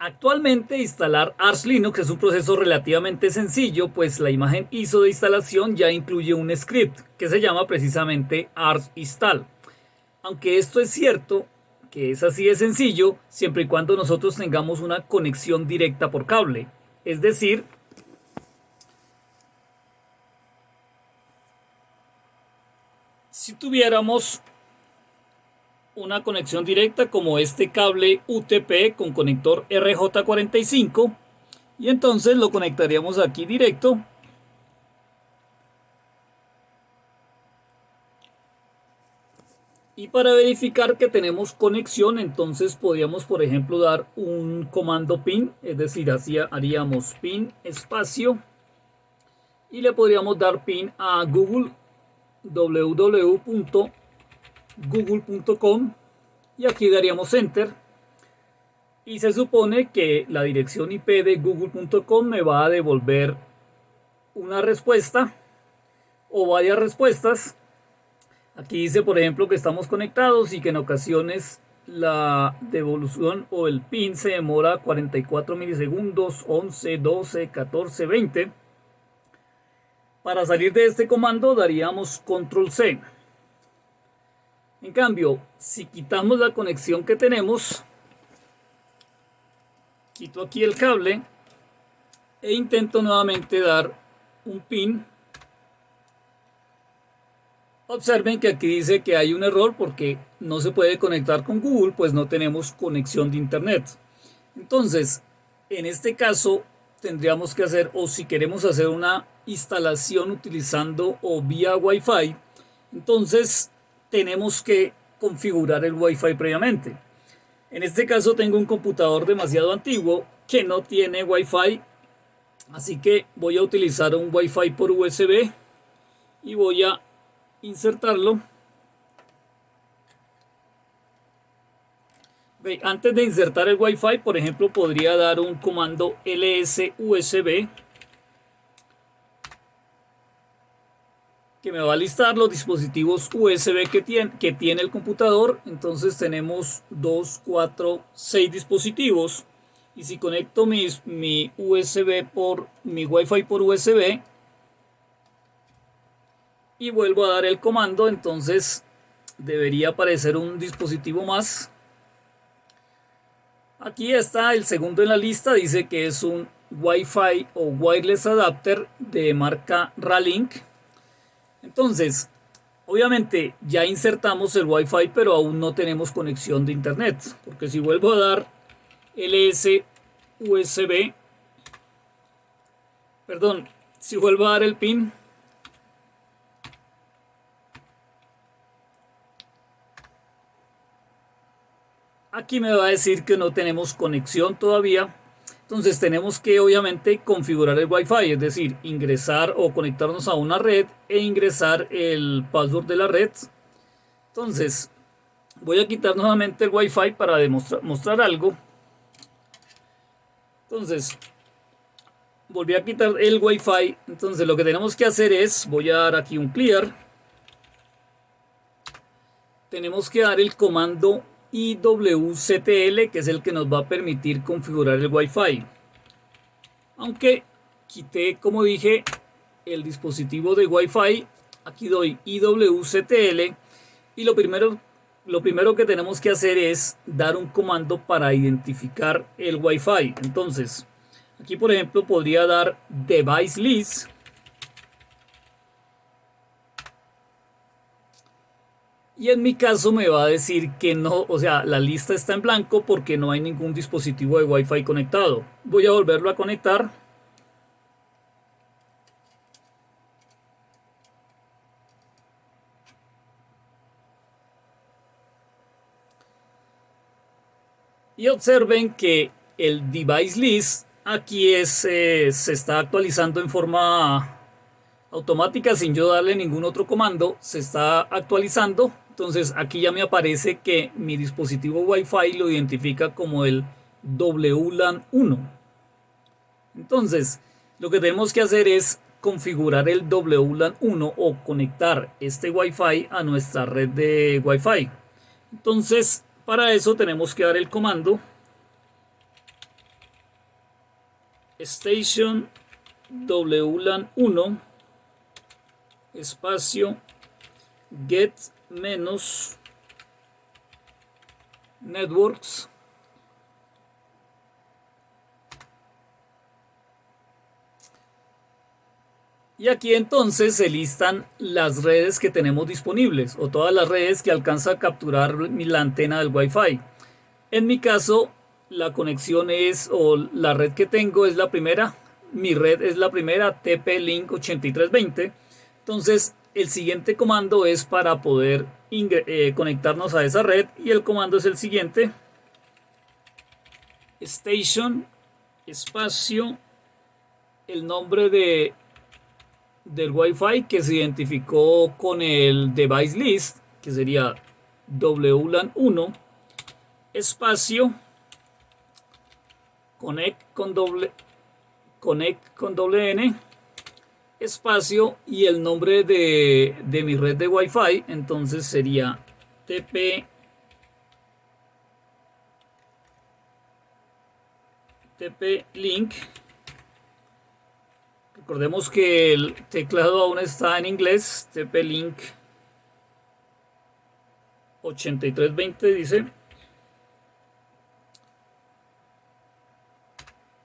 Actualmente instalar Arch Linux es un proceso relativamente sencillo, pues la imagen ISO de instalación ya incluye un script que se llama precisamente Arch install. Aunque esto es cierto, que es así de sencillo, siempre y cuando nosotros tengamos una conexión directa por cable. Es decir, si tuviéramos una conexión directa como este cable UTP con conector RJ45 y entonces lo conectaríamos aquí directo. Y para verificar que tenemos conexión entonces podríamos por ejemplo dar un comando pin es decir así haríamos pin espacio. Y le podríamos dar pin a google www google.com y aquí daríamos enter. Y se supone que la dirección IP de google.com me va a devolver una respuesta o varias respuestas. Aquí dice por ejemplo que estamos conectados y que en ocasiones la devolución o el pin se demora 44 milisegundos 11 12 14 20 para salir de este comando daríamos control C en cambio, si quitamos la conexión que tenemos, quito aquí el cable e intento nuevamente dar un pin. Observen que aquí dice que hay un error porque no se puede conectar con Google, pues no tenemos conexión de internet. Entonces, en este caso tendríamos que hacer, o si queremos hacer una instalación utilizando o vía Wi-Fi, entonces tenemos que configurar el Wi-Fi previamente. En este caso tengo un computador demasiado antiguo que no tiene Wi-Fi, así que voy a utilizar un Wi-Fi por USB y voy a insertarlo. Antes de insertar el Wi-Fi, por ejemplo, podría dar un comando ls usb que me va a listar los dispositivos USB que tiene, que tiene el computador. Entonces tenemos 2, 4, 6 dispositivos. Y si conecto mis, mi USB por mi Wi-Fi por USB y vuelvo a dar el comando, entonces debería aparecer un dispositivo más. Aquí está el segundo en la lista, dice que es un Wi-Fi o Wireless Adapter de marca Ralink entonces, obviamente ya insertamos el Wi-Fi, pero aún no tenemos conexión de internet. Porque si vuelvo a dar LS USB, perdón, si vuelvo a dar el pin, aquí me va a decir que no tenemos conexión todavía entonces tenemos que obviamente configurar el Wi-Fi, es decir, ingresar o conectarnos a una red e ingresar el password de la red. Entonces voy a quitar nuevamente el Wi-Fi para demostrar mostrar algo. Entonces volví a quitar el Wi-Fi. Entonces lo que tenemos que hacer es, voy a dar aquí un clear. Tenemos que dar el comando IWCTL que es el que nos va a permitir configurar el Wi-Fi. Aunque quité, como dije, el dispositivo de Wi-Fi, aquí doy IWCTL y lo primero, lo primero que tenemos que hacer es dar un comando para identificar el Wi-Fi. Entonces, aquí por ejemplo podría dar device list Y en mi caso me va a decir que no, o sea, la lista está en blanco porque no hay ningún dispositivo de Wi-Fi conectado. Voy a volverlo a conectar. Y observen que el device list aquí es, eh, se está actualizando en forma automática sin yo darle ningún otro comando. Se está actualizando entonces aquí ya me aparece que mi dispositivo Wi-Fi lo identifica como el WLAN 1. Entonces lo que tenemos que hacer es configurar el WLAN 1 o conectar este Wi-Fi a nuestra red de Wi-Fi. Entonces para eso tenemos que dar el comando station WLAN 1 espacio get menos networks Y aquí entonces se listan las redes que tenemos disponibles o todas las redes que alcanza a capturar la antena del Wi-Fi. En mi caso, la conexión es o la red que tengo es la primera. Mi red es la primera TP-Link 8320. Entonces, el siguiente comando es para poder eh, conectarnos a esa red y el comando es el siguiente. Station espacio el nombre de del Wi-Fi que se identificó con el device list, que sería WLAN 1, espacio, connect con doble, connect con doble N, espacio y el nombre de, de mi red de Wi-Fi, entonces sería TP TP link Recordemos que el teclado aún está en inglés. TP-Link 8320 dice.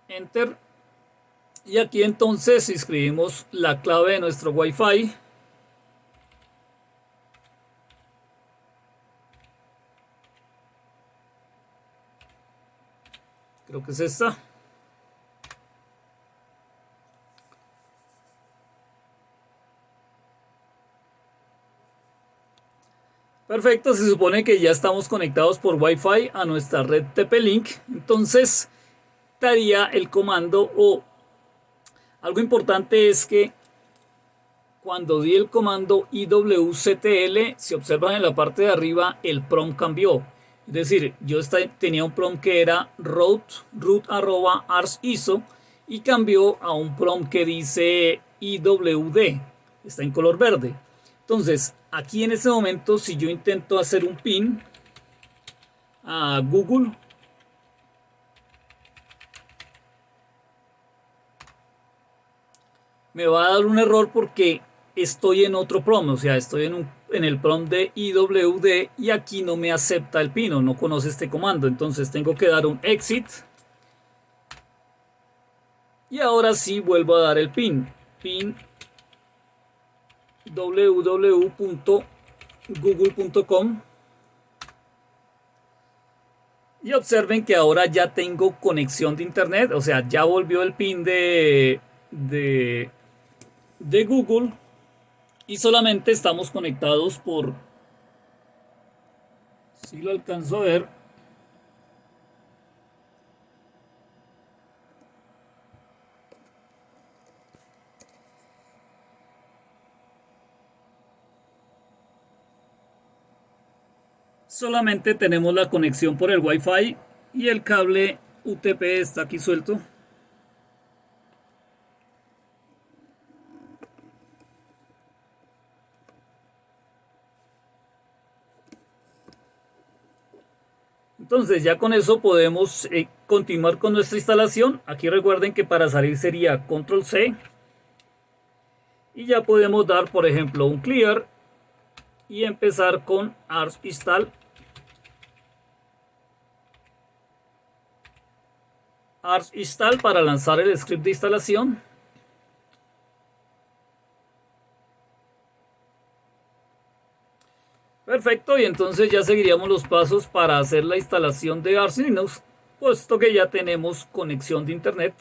Enter. Y aquí entonces escribimos la clave de nuestro Wi-Fi. Creo que es esta. Perfecto, se supone que ya estamos conectados por Wi-Fi a nuestra red TP-Link. Entonces, daría el comando o algo importante es que cuando di el comando IWCTL, si observan en la parte de arriba, el prompt cambió. Es decir, yo tenía un prompt que era root, root arroba ars iso y cambió a un prompt que dice IWD. Está en color verde. Entonces, aquí en este momento, si yo intento hacer un pin a Google, me va a dar un error porque estoy en otro prom, o sea, estoy en, en el prom de IWD y aquí no me acepta el pin o no conoce este comando. Entonces tengo que dar un exit. Y ahora sí vuelvo a dar el pin. Pin www.google.com y observen que ahora ya tengo conexión de internet, o sea, ya volvió el pin de, de, de Google y solamente estamos conectados por, si lo alcanzo a ver, solamente tenemos la conexión por el Wi-Fi y el cable UTP está aquí suelto. Entonces ya con eso podemos eh, continuar con nuestra instalación. Aquí recuerden que para salir sería control C. Y ya podemos dar por ejemplo un clear y empezar con ars install ars install para lanzar el script de instalación. Perfecto, y entonces ya seguiríamos los pasos para hacer la instalación de Ars Linux, puesto que ya tenemos conexión de internet.